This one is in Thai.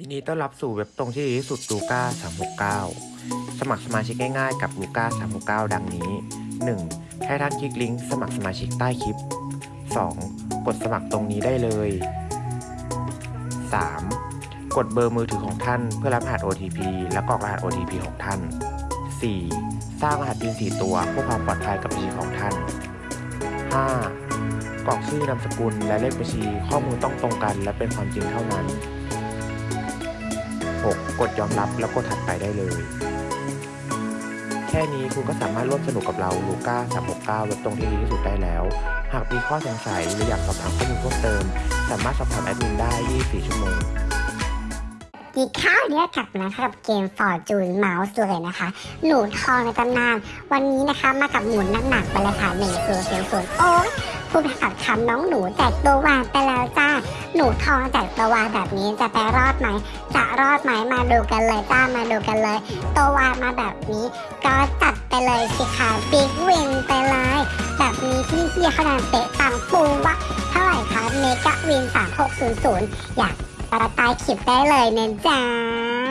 ยินดีต้อนรับสู่เว็บตรงที่ดีที่สุดลูก้า369 สมัครสมาชิกง่ายๆกับลูก้า369 ดังนี้ 1. ให้ท่านคลิกลิงก์สมัครสมาชิกใต้คลิป 2. กดสมัครตรงนี้ได้เลย 3. กดเบอร์มือถือของท่านเพื่อรับรหัส OTP และกรอกรหัส OTP ของท่าน 4. สร้างรหัส PIN 4 ตัวเพื่อความปลอดภัยกับบัญชีของท่าน 5. กรอกชื่อนามสกุลและเลขบัญชีข้อมูลต้องตรงกัน และเป็นความจริงเท่านั้น 6. กดยอมรับแล้วกดถัดไปได้เลย แค่นี้คุณก็สามารถร่วมสนุกกับเราลูก้า369เว็บตรงที่ดีที่สุดได้แล้ว หากมีข้อสงสัยหรืออยากสอบถามข้อมูลเพิ่มเติม สามารถสอบถามแอดมินได้ 24 ชั่วโมงกีข้าวเนี่ยกลับมาคะกับเกม Fortune Mouse เลยนะคะ หนูทองในตำนาน วันนี้นะคะมากับหมุนหนักๆไปเลยค่ะหนึ่งศูนย์ศูนย์ศูนย์โอ้ ยพูดไปกับคำน้องหนูแจกตัววานไปแล้วจ้า หนูทองแจกตัววานแบบนี้จะไปรอดไหม จะรอดไหมมาดูกันเลยจ้ามาดูกันเลย ตัววานมาแบบนี้ ก็จัดไปเลยสิคะบิ๊กวินไปเลย แบบนี้พี่เฮียคะแนนเตะตังปูวะเท่าไหร่คะเมกะวิน 3600 อยากตาตายคลิปได้เลยเนะจ๊ะ